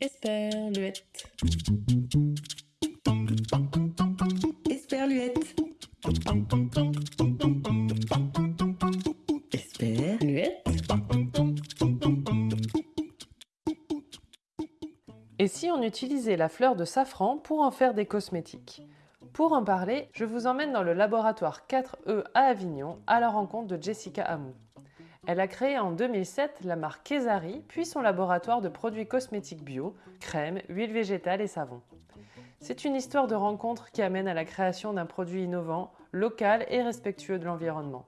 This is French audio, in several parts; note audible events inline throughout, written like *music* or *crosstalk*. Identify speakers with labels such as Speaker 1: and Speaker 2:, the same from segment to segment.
Speaker 1: Esperluette. Esperluette. Esperluette.
Speaker 2: Et si on utilisait la fleur de safran pour en faire des cosmétiques? Pour en parler, je vous emmène dans le laboratoire 4E à Avignon à la rencontre de Jessica Hamou. Elle a créé en 2007 la marque Kesari, puis son laboratoire de produits cosmétiques bio, crèmes, huiles végétales et savons. C'est une histoire de rencontre qui amène à la création d'un produit innovant, local et respectueux de l'environnement.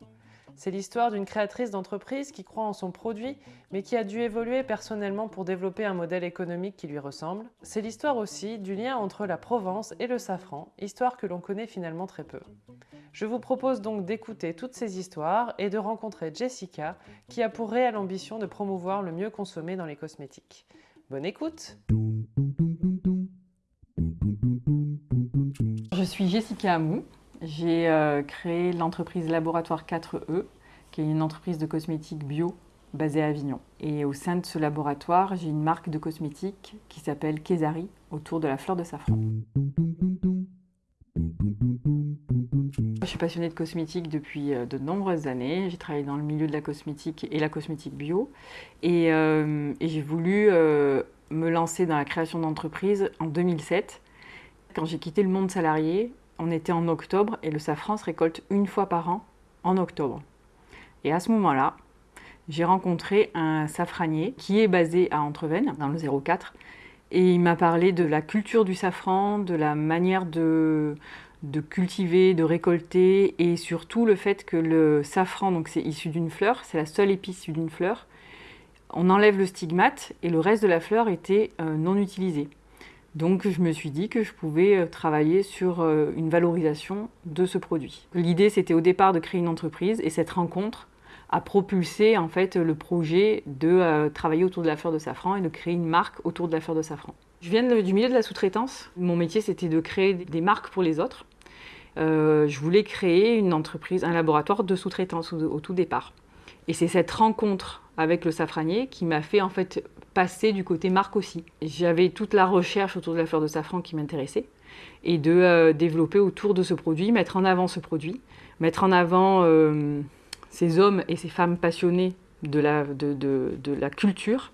Speaker 2: C'est l'histoire d'une créatrice d'entreprise qui croit en son produit, mais qui a dû évoluer personnellement pour développer un modèle économique qui lui ressemble. C'est l'histoire aussi du lien entre la Provence et le safran, histoire que l'on connaît finalement très peu. Je vous propose donc d'écouter toutes ces histoires et de rencontrer Jessica, qui a pour réelle ambition de promouvoir le mieux consommé dans les cosmétiques. Bonne écoute
Speaker 3: Je suis Jessica Amou, j'ai euh, créé l'entreprise Laboratoire 4E, qui est une entreprise de cosmétiques bio basée à Avignon. Et au sein de ce laboratoire, j'ai une marque de cosmétiques qui s'appelle Kesari, autour de la fleur de safran. Je suis passionnée de cosmétiques depuis euh, de nombreuses années. J'ai travaillé dans le milieu de la cosmétique et la cosmétique bio. Et, euh, j'ai voulu me lancer dans la création d'entreprise en 2007. Quand j'ai quitté le monde salarié, on était en octobre et le safran se récolte une fois par an en octobre. Et à ce moment-là, j'ai rencontré un safranier qui est basé à Entrevennes, dans le 04, et il m'a parlé de la culture du safran, de la manière de, cultiver, de récolter, et surtout le fait que le safran, donc c'est issu d'une fleur, c'est la seule épice issue d'une fleur, on enlève le stigmate et le reste de la fleur était euh, non utilisé. Donc je me suis dit que je pouvais euh, travailler sur euh, une valorisation de ce produit. L'idée c'était au départ de créer une entreprise et cette rencontre a propulsé en fait le projet de euh, travailler autour de la fleur de safran et de créer une marque autour de la fleur de safran. Je viens du milieu de la sous-traitance. Mon métier c'était de créer des marques pour les autres. je voulais créer une entreprise, un laboratoire de sous-traitance au tout départ. Et c'est cette rencontre avec le safranier qui m'a fait en fait passer du côté marque aussi. J'avais toute la recherche autour de la fleur de safran qui m'intéressait et de euh, développer autour de ce produit, mettre en avant ce produit, mettre en avant euh, ces hommes et ces femmes passionnés de la, de, de, la culture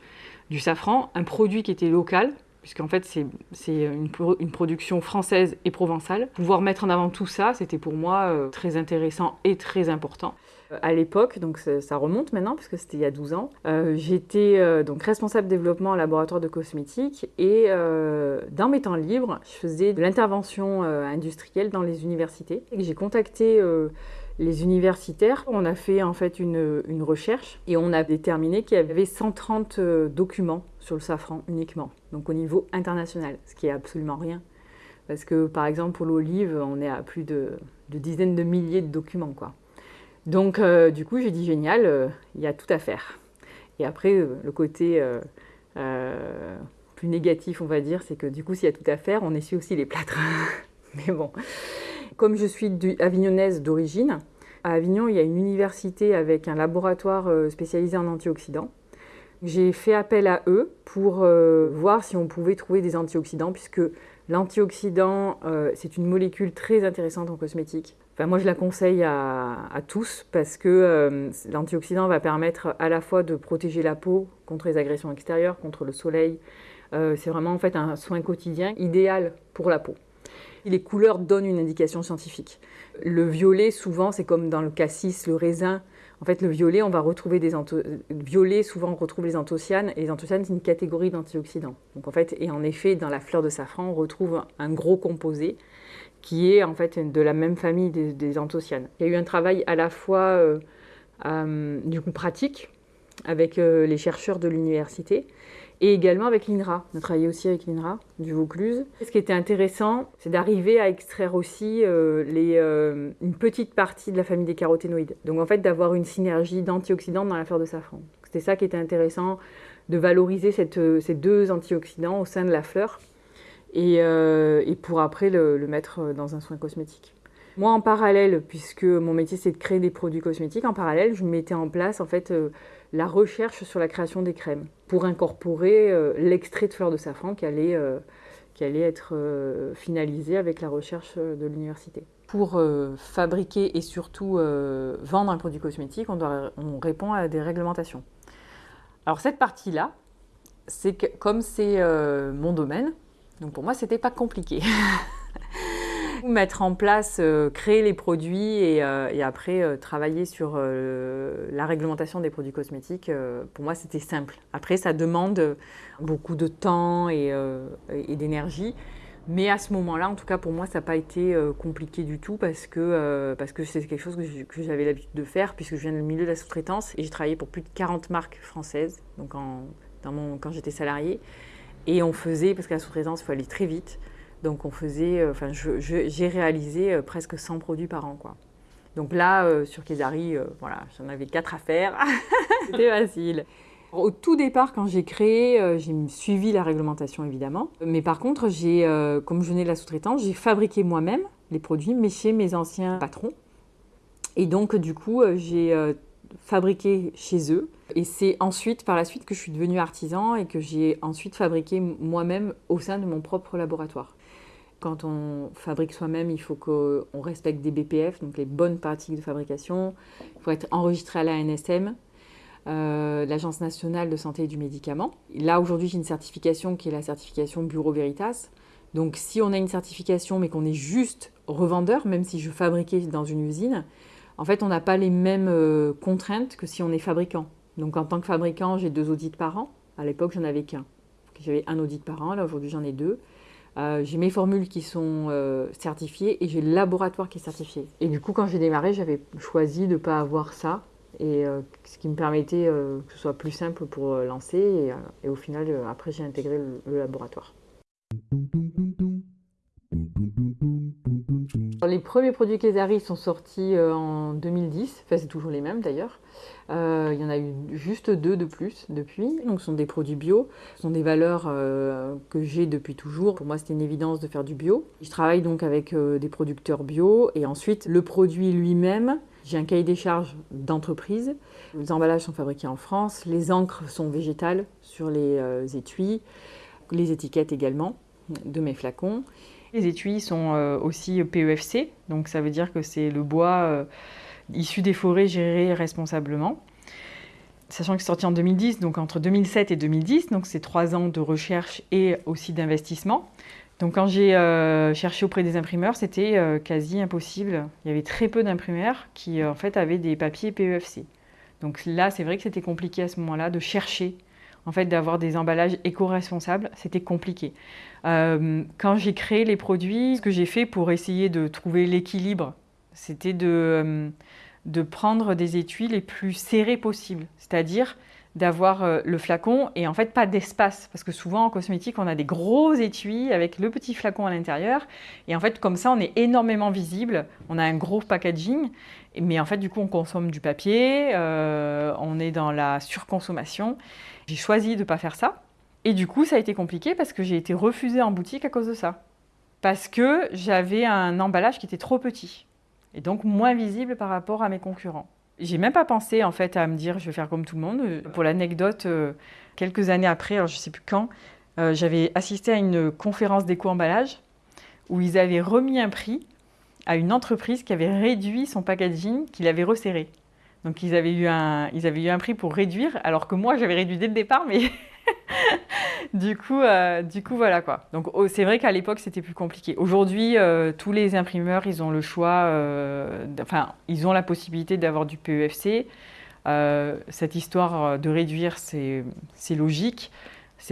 Speaker 3: du safran, un produit qui était local, puisqu'en fait c'est une, production française et provençale. Pouvoir mettre en avant tout ça, c'était pour moi euh, très intéressant et très important. À l'époque, donc ça remonte maintenant, parce que c'était il y a 12 ans, euh, j'étais euh, donc responsable développement en laboratoire de cosmétiques et euh, dans mes temps libres, je faisais de l'intervention industrielle dans les universités. J'ai contacté les universitaires. On a fait en fait une, une recherche et on a déterminé qu'il y avait 130 documents sur le safran uniquement, donc au niveau international, ce qui est absolument rien. Parce que par exemple pour l'olive, on est à plus de, de dizaines de milliers de documents quoi. Donc, euh, du coup, j'ai dit génial, euh, il y a tout à faire. Et après, euh, le côté plus négatif, on va dire, c'est que du coup, s'il y a tout à faire, on essuie aussi les plâtres. *laughs* Mais bon, comme je suis avignonnaise d'origine, à Avignon, il y a une université avec un laboratoire spécialisé en antioxydants. J'ai fait appel à eux pour voir si on pouvait trouver des antioxydants, puisque l'antioxydant, c'est une molécule très intéressante en cosmétique moi, je la conseille à, tous parce que euh, l'antioxydant va permettre à la fois de protéger la peau contre les agressions extérieures, contre le soleil. Euh, c'est vraiment en fait un soin quotidien idéal pour la peau. Les couleurs donnent une indication scientifique. Le violet, souvent, c'est comme dans le cassis, le raisin. En fait, le violet, on va retrouver des violet, souvent on retrouve les anthocyanes, et les anthocyanes, c'est une catégorie d'antioxydants. En et en effet, dans la fleur de safran, on retrouve un gros composé qui est en fait de la même famille des, anthocyanes. Il y a eu un travail à la fois euh, euh, pratique avec euh, les chercheurs de l'université et également avec l'INRA. On a travaillé aussi avec l'INRA du Vaucluse. Ce qui était intéressant, c'est d'arriver à extraire aussi les, une petite partie de la famille des caroténoïdes. Donc en fait d'avoir une synergie d'antioxydants dans la fleur de safran. C'était ça qui était intéressant, de valoriser cette, ces deux antioxydants au sein de la fleur et, euh, pour après le, mettre dans un soin cosmétique. Moi, en parallèle, puisque mon métier c'est de créer des produits cosmétiques, en parallèle, je mettais en place en fait euh, la recherche sur la création des crèmes pour incorporer euh, l'extrait de fleurs de safran qui allait, euh, qui allait être finalisé avec la recherche de l'université. Pour fabriquer et surtout vendre un produit cosmétique, on, doit, on répond à des réglementations. Alors cette partie-là, c'est comme c'est mon domaine, donc pour moi, c'était pas compliqué. *laughs* Mettre en place, euh, créer les produits et, euh, après euh, travailler sur la réglementation des produits cosmétiques, pour moi, c'était simple. Après, ça demande beaucoup de temps et, d'énergie. Mais à ce moment-là, en tout cas pour moi, ça n'a pas été compliqué du tout parce que parce que c'est quelque chose que j'avais l'habitude de faire puisque je viens du milieu de la sous-traitance et j'ai travaillé pour plus de 40 marques françaises donc quand j'étais salariée. Et on faisait, parce qu'à la sous-traitance, il faut aller très vite, donc on faisait, euh, enfin, j'ai réalisé euh, presque 100 produits par an, quoi. Donc là, euh, sur Kesari, voilà, j'en avais 4 à faire. *laughs* C'était facile. Au tout départ, quand j'ai créé, j'ai suivi la réglementation évidemment. Mais par contre, j'ai, comme je venais de la sous-traitance, j'ai fabriqué moi-même les produits, mais chez mes anciens patrons. Et donc, du coup, j'ai fabriqué chez eux. Et c'est ensuite, par la suite, que je suis devenue artisan et que j'ai ensuite fabriqué moi-même au sein de mon propre laboratoire. Quand on fabrique soi-même, il faut qu'on respecte des BPF, donc les bonnes pratiques de fabrication. Il faut être enregistré à la NSM, euh, l'Agence nationale de santé et du médicament. Là, aujourd'hui, j'ai une certification qui est la certification Bureau Veritas. Donc, si on a une certification, mais qu'on est juste revendeur, même si je fabriquais dans une usine, en fait, on n'a pas les mêmes euh, contraintes que si on est fabricant. Donc, en tant que fabricant, j'ai deux audits par an. À l'époque, j'en avais qu'un. J'avais un audit par an. Là, aujourd'hui, j'en ai deux. Euh, j'ai mes formules qui sont euh, certifiées et j'ai le laboratoire qui est certifié. Et du coup, quand j'ai démarré, j'avais choisi de ne pas avoir ça. Et ce qui me permettait que ce soit plus simple pour lancer. Et, au final, après, j'ai intégré le laboratoire. Les premiers produits Kesari sont sortis euh, en 2010, enfin c'est toujours les mêmes d'ailleurs. Euh, il y en a eu juste deux de plus depuis. Donc ce sont des produits bio, ce sont des valeurs euh, que j'ai depuis toujours. Pour moi c'était une évidence de faire du bio. Je travaille donc avec des producteurs bio et ensuite le produit lui-même, j'ai un cahier des charges d'entreprise. Les emballages sont fabriqués en France, les encres sont végétales sur les étuis, les étiquettes également de mes flacons. Les étuis sont euh, aussi PEFC, donc ça veut dire que c'est le bois euh, issu des forêts géré responsablement. Sachant que c'est sorti en 2010, donc entre 2007 et 2010, donc c'est trois ans de recherche et aussi d'investissement. Donc quand j'ai euh, cherché auprès des imprimeurs, c'était quasi impossible. Il y avait très peu d'imprimeurs qui en fait avaient des papiers PEFC. Donc là, c'est vrai que c'était compliqué à ce moment-là de chercher en fait, d'avoir des emballages éco-responsables, c'était compliqué. Euh, quand j'ai créé les produits, ce que j'ai fait pour essayer de trouver l'équilibre, c'était de, euh, de prendre des étuis les plus serrés possibles, c'est-à-dire d'avoir euh, le flacon et en fait pas d'espace parce que souvent en cosmétique on a des gros étuis avec le petit flacon à l'intérieur et en fait comme ça on est énormément visible, on a un gros packaging mais en fait du coup on consomme du papier, on est dans la surconsommation j'ai choisi de ne pas faire ça. Et du coup, ça a été compliqué parce que j'ai été refusée en boutique à cause de ça. Parce que j'avais un emballage qui était trop petit. Et donc moins visible par rapport à mes concurrents. J'ai même pas pensé en fait à me dire je vais faire comme tout le monde. Pour l'anecdote, euh, quelques années après, alors je sais plus quand, euh, j'avais assisté à une conférence d'éco-emballage où ils avaient remis un prix à une entreprise qui avait réduit son packaging, qu'il avait resserré. Donc ils avaient, eu un, ils avaient eu un prix pour réduire, alors que moi j'avais réduit dès le départ, mais *laughs* du, coup, euh, du coup voilà quoi. Donc oh, c'est vrai qu'à l'époque c'était plus compliqué. Aujourd'hui, euh, tous les imprimeurs, ils ont le choix, euh, enfin ils ont la possibilité d'avoir du PEFC. cette histoire de réduire, c'est logique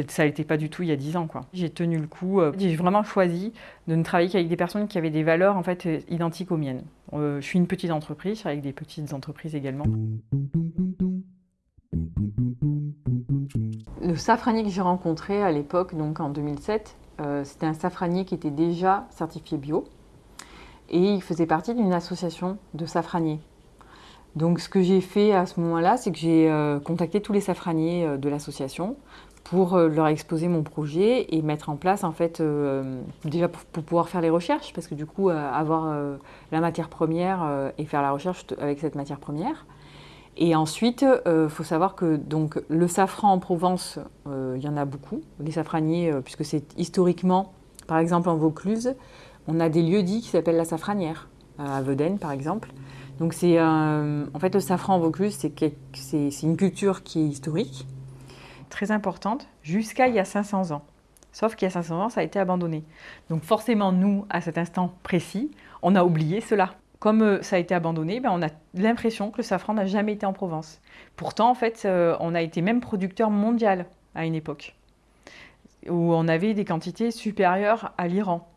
Speaker 3: ça n'était pas du tout il y a 10 ans. J'ai tenu le coup. J'ai vraiment choisi de ne travailler qu'avec des personnes qui avaient des valeurs en fait, identiques aux miennes. Je suis une petite entreprise, avec des petites entreprises également. Le safranier que j'ai rencontré à l'époque, donc en 2007, euh, c'était un safranier qui était déjà certifié bio et il faisait partie d'une association de safraniers. Donc ce que j'ai fait à ce moment-là, c'est que j'ai contacté tous les safraniers de l'association pour euh, leur exposer mon projet et mettre en place en fait euh, déjà pour, pouvoir faire les recherches parce que du coup euh, avoir euh, la matière première euh, et faire la recherche avec cette matière première et ensuite il faut savoir que donc le safran en Provence il y en a beaucoup les safraniers puisque c'est historiquement par exemple en Vaucluse on a des lieux dits qui s'appellent la safranière à Vedène par exemple donc c'est en fait le safran en Vaucluse c'est une culture qui est historique très importante jusqu'à il y a 500 ans. Sauf qu'il y a 500 ans, ça a été abandonné. Donc forcément, nous, à cet instant précis, on a oublié cela. Comme euh, ça a été abandonné, ben, on a l'impression que le safran n'a jamais été en Provence. Pourtant, en fait, euh, on a été même producteur mondial à une époque, où on avait des quantités supérieures à l'Iran.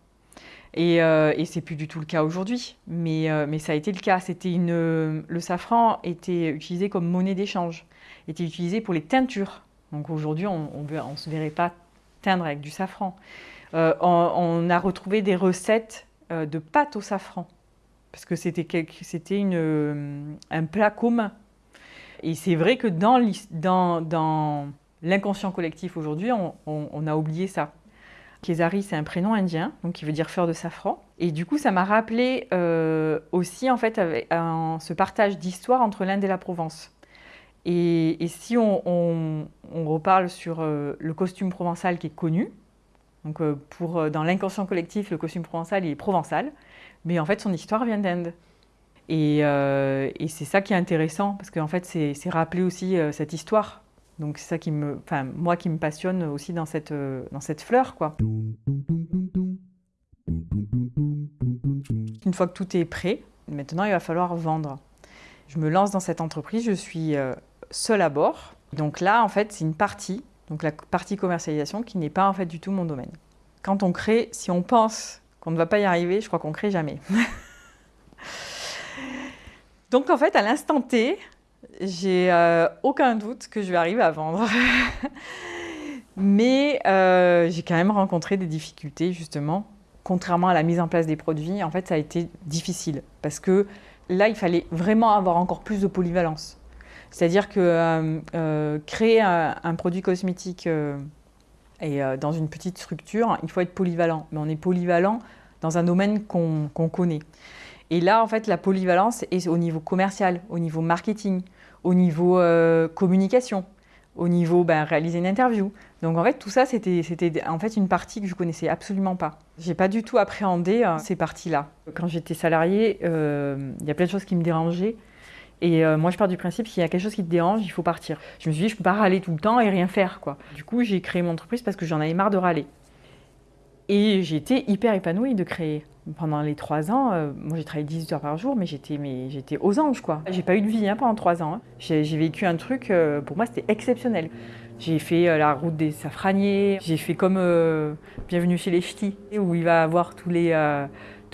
Speaker 3: Et, euh, et c'est plus du tout le cas aujourd'hui, mais, euh, ça a été le cas. Le safran était utilisé comme monnaie d'échange, était utilisé pour les teintures donc aujourd'hui, on ne se verrait pas teindre avec du safran. On, on, a retrouvé des recettes de pâte au safran, parce que c'était euh, un plat commun. Et c'est vrai que dans, l'inconscient collectif aujourd'hui, on, a oublié ça. Kézari, c'est un prénom indien, donc qui veut dire fleur de safran. Et du coup, ça m'a rappelé euh, aussi en fait ce partage d'histoire entre l'Inde et la Provence. Et, si on, reparle sur euh, le costume provençal qui est connu, donc pour, dans l'inconscient collectif, le costume provençal il est provençal, mais en fait son histoire vient d'Inde. Et, euh, et c'est ça qui est intéressant, parce qu'en fait c'est rappeler aussi euh, cette histoire. Donc c'est ça qui me, enfin moi qui me passionne aussi dans cette, euh, dans cette fleur, quoi. Une fois que tout est prêt, maintenant il va falloir vendre. Je me lance dans cette entreprise, je suis seule à bord. Donc là, en fait, c'est une partie, donc la partie commercialisation, qui n'est pas en fait du tout mon domaine. Quand on crée, si on pense qu'on ne va pas y arriver, je crois qu'on crée jamais. *laughs* donc en fait, à l'instant T, j'ai euh, aucun doute que je vais arriver à vendre. *laughs* Mais euh, j'ai quand même rencontré des difficultés, justement. Contrairement à la mise en place des produits, en fait, ça a été difficile. Parce que là, il fallait vraiment avoir encore plus de polyvalence. C'est-à-dire que euh, créer un, produit cosmétique et dans une petite structure, il faut être polyvalent. Mais on est polyvalent dans un domaine qu'on qu connaît. Et là, en fait, la polyvalence est au niveau commercial, au niveau marketing, au niveau communication, au niveau ben, réaliser une interview. Donc en fait, tout ça, c'était en fait une partie que je connaissais absolument pas. J'ai pas du tout appréhendé euh, ces parties-là. Quand j'étais salariée, euh, il y a plein de choses qui me dérangeaient. Et euh, moi, je pars du principe qu'il y a quelque chose qui te dérange, il faut partir. Je me suis dit, je peux pas râler tout le temps et rien faire, quoi. Du coup, j'ai créé mon entreprise parce que j'en avais marre de râler. Et j'ai été hyper épanouie de créer. Pendant les trois ans, euh, moi j'ai travaillé 18 heures par jour, mais j'étais mais j'étais aux anges quoi. J'ai pas eu de vie hein, pendant trois ans. Hein. J'ai vécu un truc, euh, pour moi c'était exceptionnel. J'ai fait euh, la route des safraniers, j'ai fait comme euh, Bienvenue chez les Ch'tis, où il va avoir tous les, euh,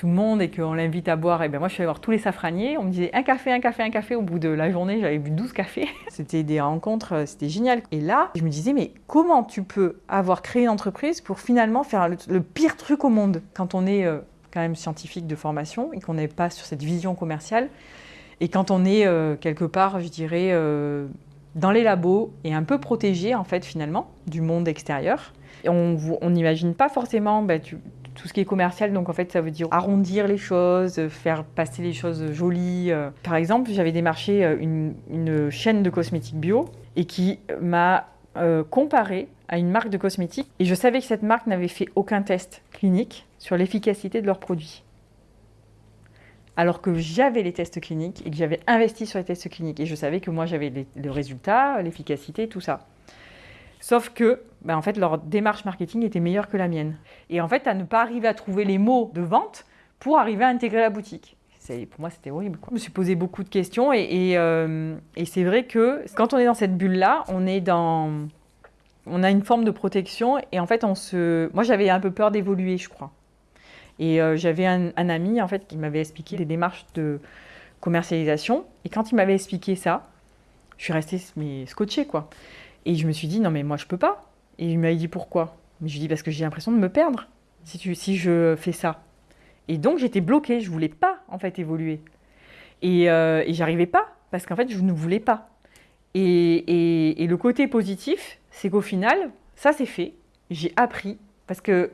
Speaker 3: tout le monde et qu'on l'invite à boire. Et ben moi je suis allée voir tous les safraniers, on me disait un café, un café, un café. Au bout de la journée, j'avais bu 12 cafés. *laughs* C'était des rencontres, c'était génial. Et là, je me disais, mais comment tu peux avoir créé une entreprise pour finalement faire le, pire truc au monde? Quand on est quand même scientifique de formation et qu'on n'est pas sur cette vision commerciale. Et quand on est euh, quelque part, je dirais, euh, dans les labos et un peu protégé en fait finalement du monde extérieur. Et on n'imagine pas forcément bah, tu, tout ce qui est commercial, donc en fait ça veut dire arrondir les choses, faire passer les choses jolies. Par exemple, j'avais démarché une, une, chaîne de cosmétiques bio et qui m'a euh, comparé à une marque de cosmétiques et je savais que cette marque n'avait fait aucun test clinique sur l'efficacité de leurs produits. Alors que j'avais les tests cliniques et que j'avais investi sur les tests cliniques et je savais que moi j'avais le résultat, l'efficacité, tout ça. Sauf que, ben en fait, leur démarche marketing était meilleure que la mienne. Et en fait, à ne pas arriver à trouver les mots de vente pour arriver à intégrer la boutique. Pour moi, c'était horrible. Je me suis posé beaucoup de questions euh, et c'est vrai que quand on est dans cette bulle-là, on est dans... On a une forme de protection et en fait, on se... Moi, j'avais un peu peur d'évoluer, je crois. Et euh, j'avais un, ami, en fait, qui m'avait expliqué les démarches de commercialisation. Et quand il m'avait expliqué ça, je suis restée scotchée, quoi. Et je me suis dit, non, mais moi, je peux pas. Et il m'a dit, pourquoi? Mais je lui ai dit, parce que j'ai l'impression de me perdre si, tu, si je fais ça. Et donc, j'étais bloquée. Je voulais pas, en fait, évoluer. Et, euh, et j'arrivais pas, parce qu'en fait, je ne voulais pas. Et, et, et, le côté positif, c'est qu'au final, ça c'est fait. J'ai appris parce que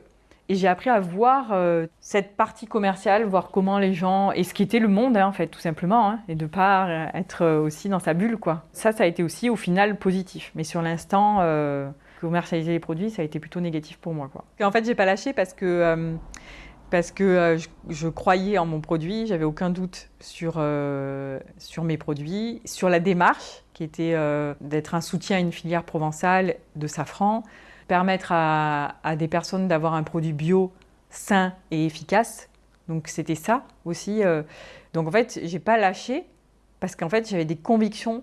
Speaker 3: et j'ai appris à voir euh, cette partie commerciale, voir comment les gens et ce qui était le monde hein, en fait tout simplement, hein, et de pas euh, être aussi dans sa bulle quoi. Ça, ça a été aussi au final positif. Mais sur l'instant, euh, commercialiser les produits, ça a été plutôt négatif pour moi quoi. Et en fait, j'ai pas lâché parce que parce que je, je, croyais en mon produit, j'avais aucun doute sur sur mes produits, sur la démarche qui était d'être un soutien à une filière provençale de safran permettre à, des personnes d'avoir un produit bio sain et efficace. Donc c'était ça aussi. Euh. Donc en fait, j'ai pas lâché parce qu'en fait, j'avais des convictions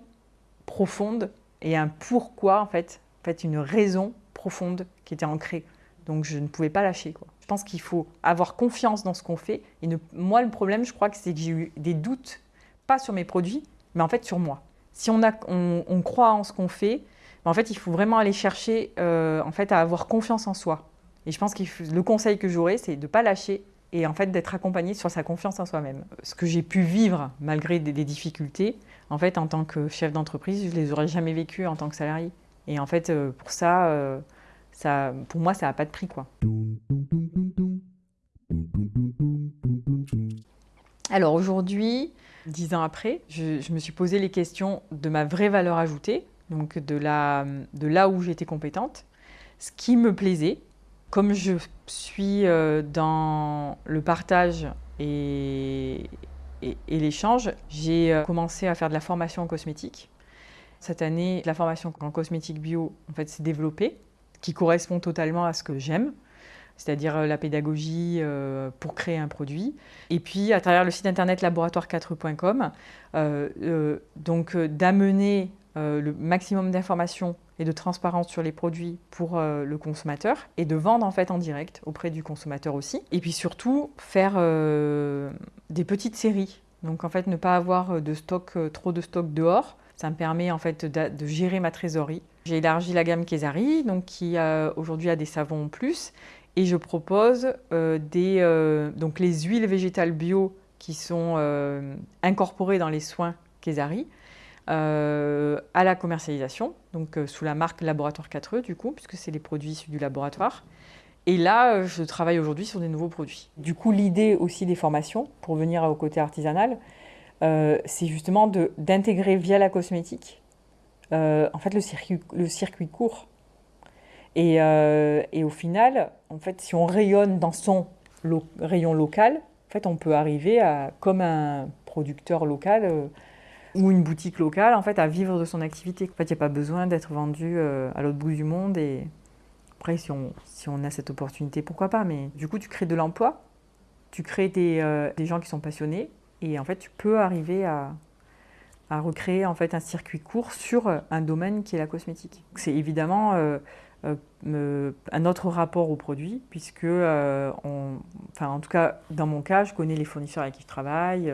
Speaker 3: profondes et un pourquoi en fait, en fait une raison profonde qui était ancrée. Donc je ne pouvais pas lâcher. Quoi. Je pense qu'il faut avoir confiance dans ce qu'on fait. Et moi, le problème, je crois que c'est que j'ai eu des doutes, pas sur mes produits, mais en fait sur moi. Si on, a, on croit en ce qu'on fait, en fait, il faut vraiment aller chercher euh, en fait, à avoir confiance en soi. Et je pense que le conseil que j'aurais, c'est de ne pas lâcher et en fait d'être accompagné sur sa confiance en soi-même. Ce que j'ai pu vivre malgré des, difficultés, en fait, en tant que chef d'entreprise, je ne les aurais jamais vécues en tant que salarié. Et en fait, euh, pour ça, euh, ça, pour moi, ça n'a pas de prix. Quoi. Alors aujourd'hui, dix ans après, je me suis posé les questions de ma vraie valeur ajoutée, donc de, de là où j'étais compétente, ce qui me plaisait. Comme je suis euh, dans le partage et, et, l'échange, j'ai euh, commencé à faire de la formation en cosmétique. Cette année, la formation en cosmétique bio en fait, s'est développée, qui correspond totalement à ce que j'aime, c'est-à-dire euh, la pédagogie pour créer un produit. Et puis, à travers le site internet laboratoire4.com, donc d'amener euh, le maximum d'informations et de transparence sur les produits pour euh, le consommateur et de vendre en fait en direct auprès du consommateur aussi. Et puis surtout faire euh, des petites séries. Donc en fait ne pas avoir de stock, trop de stock dehors. Ça me permet en fait de, gérer ma trésorerie. J'ai élargi la gamme Kesari, donc qui aujourd'hui a des savons en plus. Et je propose des, donc les huiles végétales bio qui sont incorporées dans les soins Kesari. Euh, à la commercialisation, donc euh, sous la marque Laboratoire 4E du coup, puisque c'est les produits issus du laboratoire. Et là, euh, je travaille aujourd'hui sur des nouveaux produits. Du coup, l'idée aussi des formations, pour venir au côté artisanal, c'est justement d'intégrer via la cosmétique en fait le circuit, court. Et, et, au final, en fait, si on rayonne dans son rayon local, en fait, on peut arriver à, comme un producteur local, ou une boutique locale en fait à vivre de son activité. En fait, il n'y a pas besoin d'être vendu euh, à l'autre bout du monde et après si on, si on a cette opportunité, pourquoi pas Mais du coup, tu crées de l'emploi, tu crées des, euh, des, gens qui sont passionnés et en fait, tu peux arriver à, à recréer en fait un circuit court sur un domaine qui est la cosmétique. C'est évidemment euh, un autre rapport au produit puisque, enfin, en tout cas dans mon cas, je connais les fournisseurs avec qui je travaille.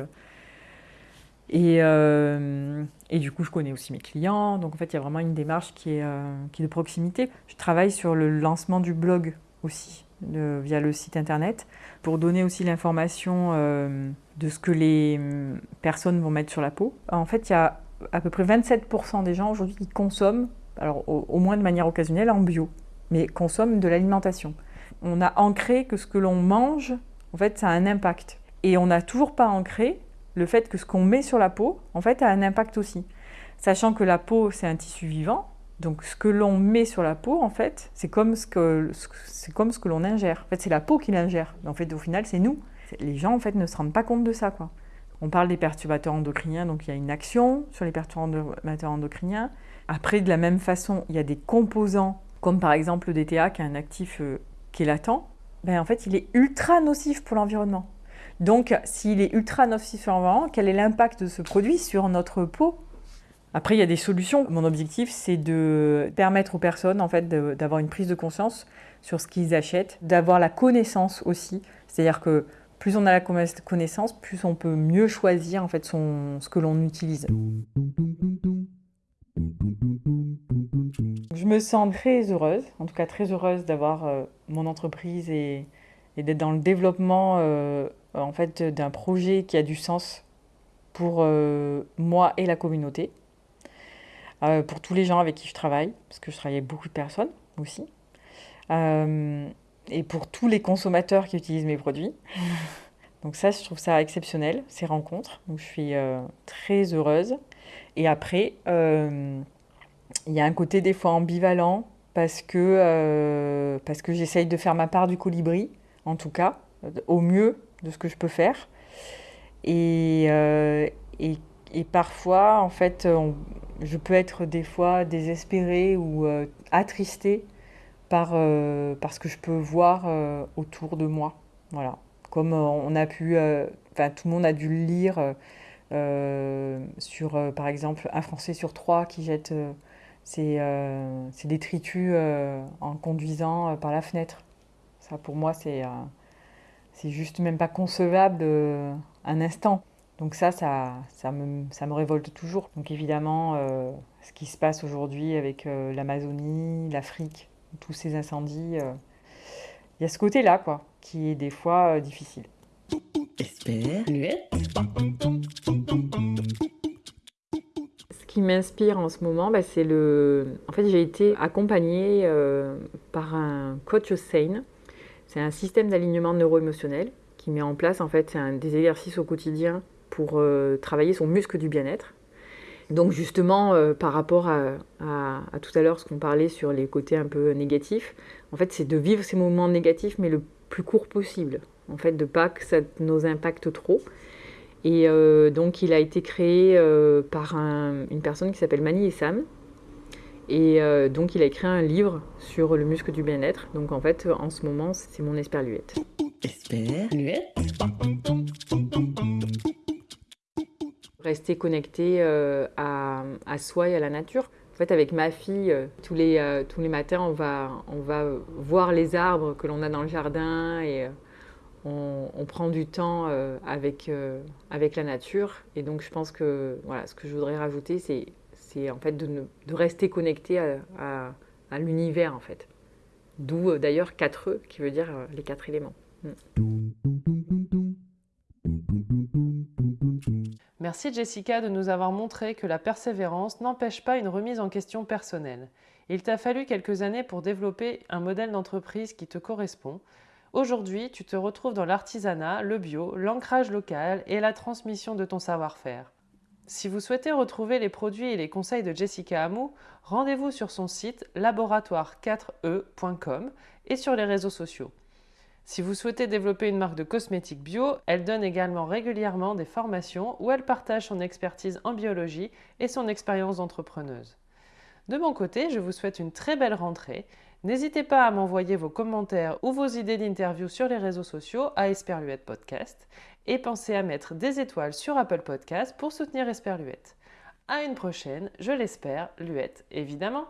Speaker 3: Et, euh, et, du coup, je connais aussi mes clients. Donc, en fait, il y a vraiment une démarche qui est, euh, qui de proximité. Je travaille sur le lancement du blog aussi, via le site internet, pour donner aussi l'information euh, de ce que les hum, personnes vont mettre sur la peau. En fait, il y a à peu près 27% des gens aujourd'hui qui consomment, alors au, moins de manière occasionnelle, en bio, mais consomment de l'alimentation. On a ancré que ce que l'on mange, en fait, ça a un impact. Et on n'a toujours pas ancré le fait que ce qu'on met sur la peau, en fait, a un impact aussi. Sachant que la peau, c'est un tissu vivant, donc ce que l'on met sur la peau, en fait, c'est comme ce que, c'est comme ce que l'on ingère. En fait, c'est la peau qui l'ingère. En fait, au final, c'est nous. Les gens, en fait, ne se rendent pas compte de ça, quoi. On parle des perturbateurs endocriniens, donc il y a une action sur les perturbateurs endocriniens. Après, de la même façon, il y a des composants, comme par exemple le DTA, qui est un actif euh, qui est latent. Ben, en fait, il est ultra nocif pour l'environnement. Donc, s'il est ultra nocif sur l'environnement, quel est l'impact de ce produit sur notre peau? Après, il y a des solutions. Mon objectif, c'est de permettre aux personnes en fait, d'avoir une prise de conscience sur ce qu'ils achètent, d'avoir la connaissance aussi. C'est-à-dire que plus on a la connaissance, plus on peut mieux choisir en fait, ce que l'on utilise. Je me sens très heureuse, en tout cas très heureuse d'avoir euh, mon entreprise et, d'être dans le développement euh, en fait, d'un projet qui a du sens pour euh, moi et la communauté, euh, pour tous les gens avec qui je travaille, parce que je travaille avec beaucoup de personnes aussi. euh, et pour tous les consommateurs qui utilisent mes produits. *laughs* Donc ça, je trouve ça exceptionnel, ces rencontres. Donc je suis euh, très heureuse. Et après, euh, il y a un côté des fois ambivalent parce que, parce que j'essaye de faire ma part du colibri, en tout cas, au mieux de ce que je peux faire. Et, et, et parfois, en fait, je peux être des fois désespérée ou attristée par, euh, ce que je peux voir euh, autour de moi. Voilà. Comme euh, on a pu, enfin tout le monde a dû le lire sur, par exemple, un Français sur trois qui jette ses, détritus en conduisant par la fenêtre. Ça, pour moi, c'est c'est juste même pas concevable un instant. Donc ça, ça, ça, me, ça me révolte toujours. Donc évidemment, ce qui se passe aujourd'hui avec l'Amazonie, l'Afrique, tous ces incendies. Euh, il y a ce côté-là, quoi, qui est des fois euh, difficile. Ce qui m'inspire en ce moment, bah, c'est le. En fait, j'ai été accompagnée euh, par un coach SANE. C'est un système d'alignement neuro-émotionnel qui met en place en fait des exercices au quotidien pour travailler son muscle du bien-être. Donc justement, euh, par rapport à, tout à l'heure, ce qu'on parlait sur les côtés un peu négatifs, en fait, c'est de vivre ces moments négatifs, mais le plus court possible. En fait, de pas que ça nous impacte trop. Et euh, donc, il a été créé euh, par une personne qui s'appelle Mani Sam. Et donc, il a écrit un livre sur le muscle du bien-être. Donc, en fait, en ce moment, c'est mon esperluette. Esperluette rester connecté euh, à, soi et à la nature. En fait, avec ma fille, euh, tous, les, euh, tous les matins, on va, on va voir les arbres que l'on a dans le jardin et on, prend du temps avec, avec la nature. Et donc, je pense que voilà, ce que je voudrais rajouter, c'est, c'est en fait de, rester connecté à, l'univers, en fait. D'où d'ailleurs 4 E, qui veut dire les quatre éléments. Mm.
Speaker 2: Merci Jessica de nous avoir montré que la persévérance n'empêche pas une remise en question personnelle. Il t'a fallu quelques années pour développer un modèle d'entreprise qui te correspond. Aujourd'hui, tu te retrouves dans l'artisanat, le bio, l'ancrage local et la transmission de ton savoir-faire. Si vous souhaitez retrouver les produits et les conseils de Jessica Hamou, rendez-vous sur son site laboratoire4e.com et sur les réseaux sociaux. Si vous souhaitez développer une marque de cosmétiques bio, elle donne également régulièrement des formations où elle partage son expertise en biologie et son expérience d'entrepreneuse. De mon côté, je vous souhaite une très belle rentrée. N'hésitez pas à m'envoyer vos commentaires ou vos idées d'interview sur les réseaux sociaux à Esperluette Podcast et pensez à mettre des étoiles sur Apple Podcast pour soutenir Esperluette. À une prochaine, je l'espère, Luette évidemment.